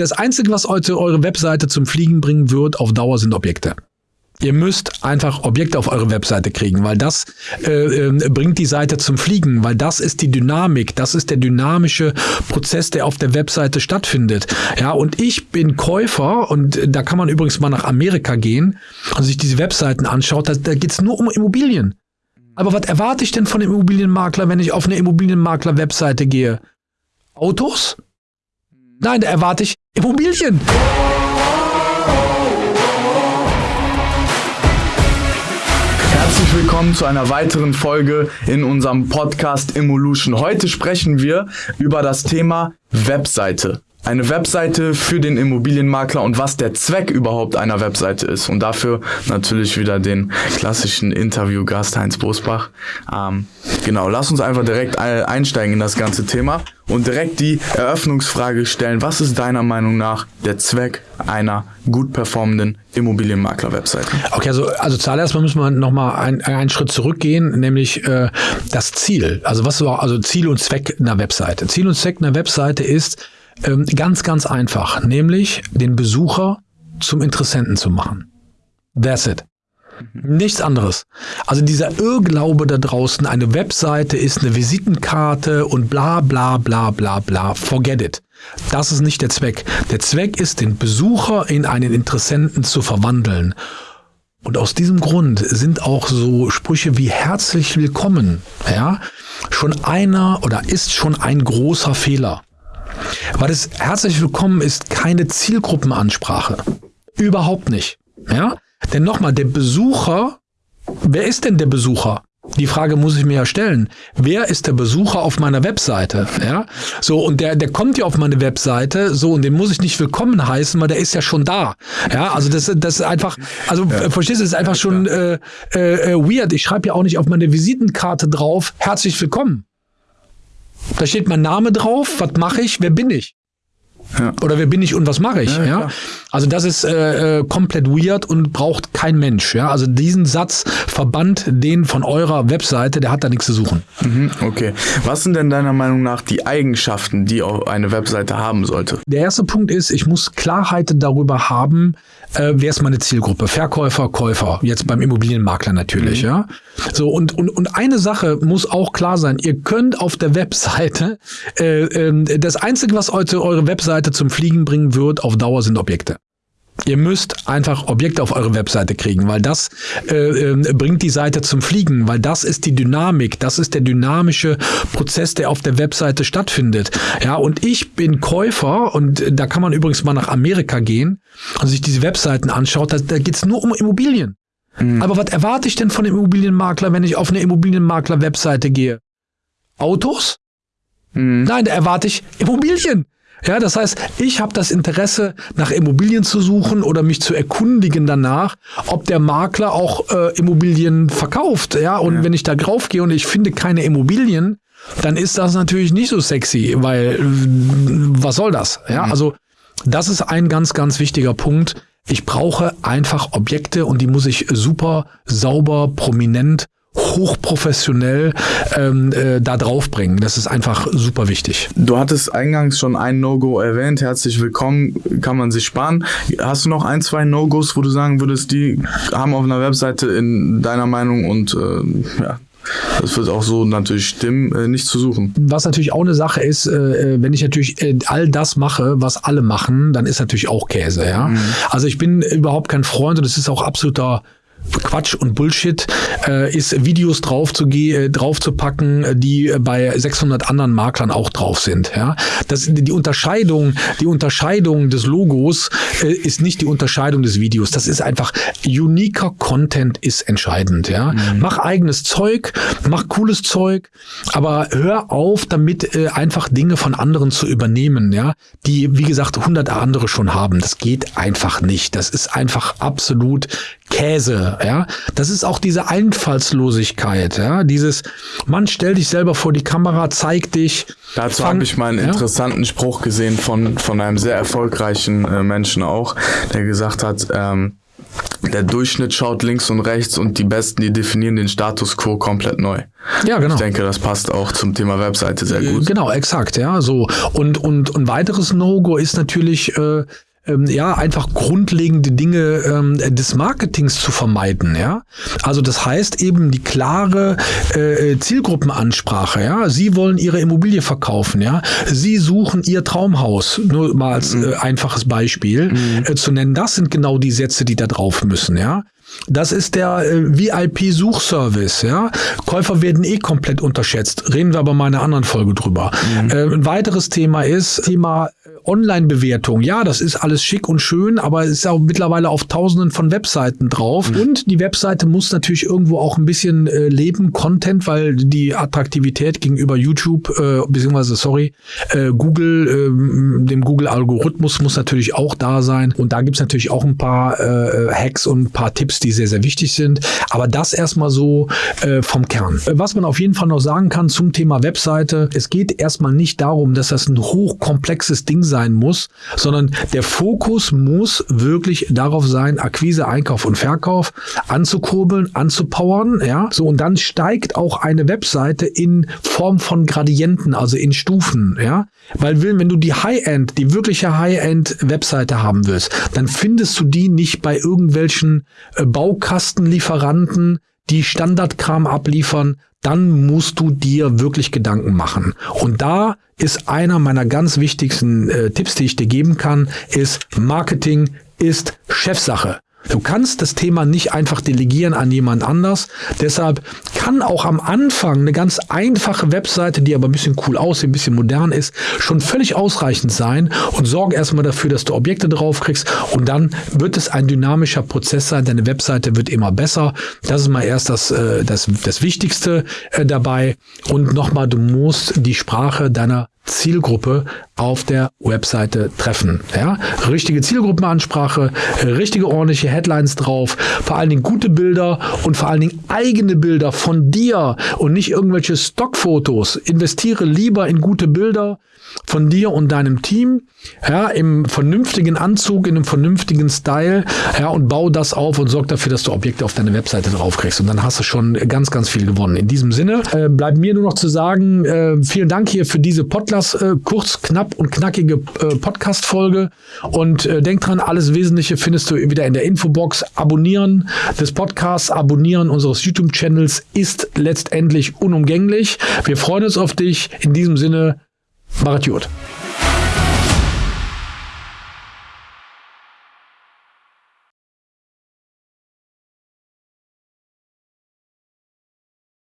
Das Einzige, was heute eure Webseite zum Fliegen bringen wird, auf Dauer sind Objekte. Ihr müsst einfach Objekte auf eure Webseite kriegen, weil das äh, äh, bringt die Seite zum Fliegen, weil das ist die Dynamik, das ist der dynamische Prozess, der auf der Webseite stattfindet. Ja, und ich bin Käufer und da kann man übrigens mal nach Amerika gehen und sich diese Webseiten anschaut, da, da geht's nur um Immobilien. Aber was erwarte ich denn von dem Immobilienmakler, wenn ich auf eine Immobilienmakler-Webseite gehe? Autos? Nein, da erwarte ich Immobilien. Herzlich willkommen zu einer weiteren Folge in unserem Podcast Evolution. Heute sprechen wir über das Thema Webseite eine Webseite für den Immobilienmakler und was der Zweck überhaupt einer Webseite ist. Und dafür natürlich wieder den klassischen Interviewgast Heinz Bosbach. Ähm, genau, lass uns einfach direkt einsteigen in das ganze Thema und direkt die Eröffnungsfrage stellen. Was ist deiner Meinung nach der Zweck einer gut performenden Immobilienmakler-Webseite? Okay, also, also zuallererst müssen wir nochmal ein, einen Schritt zurückgehen, nämlich äh, das Ziel. Also was war also Ziel und Zweck einer Webseite? Ziel und Zweck einer Webseite ist, ähm, ganz, ganz einfach, nämlich den Besucher zum Interessenten zu machen. That's it. Nichts anderes. Also dieser Irrglaube da draußen, eine Webseite ist eine Visitenkarte und bla bla bla bla bla. Forget it. Das ist nicht der Zweck. Der Zweck ist, den Besucher in einen Interessenten zu verwandeln. Und aus diesem Grund sind auch so Sprüche wie herzlich willkommen, ja, schon einer oder ist schon ein großer Fehler. Weil das herzlich willkommen ist keine Zielgruppenansprache. Überhaupt nicht. Ja? Denn nochmal, der Besucher, wer ist denn der Besucher? Die Frage muss ich mir ja stellen. Wer ist der Besucher auf meiner Webseite? Ja, so und der der kommt ja auf meine Webseite, so und den muss ich nicht willkommen heißen, weil der ist ja schon da. Ja, also das das ist einfach, also ja. verstehst du, das ist einfach schon äh, äh, weird. Ich schreibe ja auch nicht auf meine Visitenkarte drauf, herzlich willkommen. Da steht mein Name drauf, was mache ich, wer bin ich? Ja. Oder wer bin ich und was mache ich? Ja, ja? Also das ist äh, äh, komplett weird und braucht kein Mensch. Ja? Also diesen Satz verbannt den von eurer Webseite, der hat da nichts zu suchen. Mhm, okay. Was sind denn deiner Meinung nach die Eigenschaften, die eine Webseite haben sollte? Der erste Punkt ist, ich muss Klarheit darüber haben, äh, wer ist meine Zielgruppe? Verkäufer, Käufer. Jetzt beim Immobilienmakler natürlich, mhm. ja. So, und, und, und eine Sache muss auch klar sein. Ihr könnt auf der Webseite, äh, äh, das Einzige, was heute eure Webseite zum Fliegen bringen wird, auf Dauer sind Objekte. Ihr müsst einfach Objekte auf eure Webseite kriegen, weil das äh, äh, bringt die Seite zum Fliegen, weil das ist die Dynamik, das ist der dynamische Prozess, der auf der Webseite stattfindet. Ja, und ich bin Käufer und da kann man übrigens mal nach Amerika gehen und sich diese Webseiten anschaut, da, da geht's nur um Immobilien. Mhm. Aber was erwarte ich denn von dem Immobilienmakler, wenn ich auf eine Immobilienmakler-Webseite gehe? Autos? Mhm. Nein, da erwarte ich Immobilien. Ja, das heißt, ich habe das Interesse, nach Immobilien zu suchen oder mich zu erkundigen danach, ob der Makler auch äh, Immobilien verkauft. Ja, und ja. wenn ich da draufgehe und ich finde keine Immobilien, dann ist das natürlich nicht so sexy, weil was soll das? Ja, mhm. also das ist ein ganz, ganz wichtiger Punkt. Ich brauche einfach Objekte und die muss ich super, sauber, prominent hochprofessionell ähm, äh, da draufbringen. Das ist einfach super wichtig. Du hattest eingangs schon ein No-Go erwähnt. Herzlich willkommen, kann man sich sparen. Hast du noch ein, zwei No-Gos, wo du sagen würdest, die haben auf einer Webseite in deiner Meinung und äh, ja, das wird auch so natürlich stimmen, äh, nicht zu suchen. Was natürlich auch eine Sache ist, äh, äh wenn ich natürlich all das mache, was alle machen, dann ist natürlich auch Käse, ja. Mhm. Also ich bin überhaupt kein Freund und es ist auch absoluter Quatsch und Bullshit äh, ist, Videos drauf zu, äh, drauf zu packen, die bei 600 anderen Maklern auch drauf sind. Ja, das die Unterscheidung, die Unterscheidung des Logos äh, ist nicht die Unterscheidung des Videos. Das ist einfach uniker Content ist entscheidend. Ja, mhm. mach eigenes Zeug, mach cooles Zeug, aber hör auf, damit äh, einfach Dinge von anderen zu übernehmen. Ja, die wie gesagt 100 andere schon haben. Das geht einfach nicht. Das ist einfach absolut Käse, ja. Das ist auch diese Einfallslosigkeit, ja. Dieses, Mann, stell dich selber vor die Kamera, zeig dich. Dazu habe ich mal einen ja? interessanten Spruch gesehen von, von einem sehr erfolgreichen äh, Menschen auch, der gesagt hat, ähm, der Durchschnitt schaut links und rechts und die Besten, die definieren den Status quo komplett neu. Ja, genau. Ich denke, das passt auch zum Thema Webseite sehr gut. Genau, exakt, ja. So. Und, und, und weiteres No-Go ist natürlich, äh, ähm, ja, einfach grundlegende Dinge ähm, des Marketings zu vermeiden, ja. Also das heißt eben die klare äh, Zielgruppenansprache, ja. Sie wollen ihre Immobilie verkaufen, ja. Sie suchen ihr Traumhaus, nur mal als äh, einfaches Beispiel mhm. äh, zu nennen. Das sind genau die Sätze, die da drauf müssen, ja. Das ist der äh, VIP-Suchservice. Ja? Käufer werden eh komplett unterschätzt. Reden wir aber mal in einer anderen Folge drüber. Mhm. Äh, ein weiteres Thema ist Thema Online-Bewertung. Ja, das ist alles schick und schön, aber es ist auch mittlerweile auf tausenden von Webseiten drauf. Mhm. Und die Webseite muss natürlich irgendwo auch ein bisschen äh, leben, Content, weil die Attraktivität gegenüber YouTube, äh, beziehungsweise, sorry, äh, Google, äh, dem Google-Algorithmus muss natürlich auch da sein. Und da gibt's natürlich auch ein paar äh, Hacks und ein paar Tipps, die sehr, sehr wichtig sind. Aber das erstmal so äh, vom Kern. Was man auf jeden Fall noch sagen kann zum Thema Webseite, es geht erstmal nicht darum, dass das ein hochkomplexes Ding sein sein muss, sondern der Fokus muss wirklich darauf sein, Akquise, Einkauf und Verkauf anzukurbeln, anzupowern, ja. So, und dann steigt auch eine Webseite in Form von Gradienten, also in Stufen, ja. Weil wenn du die High-End, die wirkliche High-End-Webseite haben willst, dann findest du die nicht bei irgendwelchen äh, Baukastenlieferanten, die Standardkram abliefern, dann musst du dir wirklich Gedanken machen. Und da ist einer meiner ganz wichtigsten äh, Tipps, die ich dir geben kann, ist Marketing ist Chefsache. Du kannst das Thema nicht einfach delegieren an jemand anders. Deshalb kann auch am Anfang eine ganz einfache Webseite, die aber ein bisschen cool aussieht, ein bisschen modern ist, schon völlig ausreichend sein und sorge erstmal dafür, dass du Objekte drauf kriegst und dann wird es ein dynamischer Prozess sein. Deine Webseite wird immer besser. Das ist mal erst das, äh, das, das Wichtigste äh, dabei. Und nochmal, du musst die Sprache deiner Zielgruppe auf der Webseite treffen. Ja? Richtige Zielgruppenansprache, richtige ordentliche Headlines drauf, vor allen Dingen gute Bilder und vor allen Dingen eigene Bilder von dir und nicht irgendwelche Stockfotos. Investiere lieber in gute Bilder von dir und deinem Team, ja, im vernünftigen Anzug, in einem vernünftigen Style, ja, und bau das auf und sorg dafür, dass du Objekte auf deine Webseite draufkriegst. Und dann hast du schon ganz, ganz viel gewonnen. In diesem Sinne äh, bleibt mir nur noch zu sagen, äh, vielen Dank hier für diese Podcast, äh, kurz, knapp und knackige äh, Podcast-Folge. Und äh, denk dran, alles Wesentliche findest du wieder in der Infobox. Abonnieren des Podcasts, abonnieren unseres YouTube-Channels ist letztendlich unumgänglich. Wir freuen uns auf dich. In diesem Sinne, Mach es gut.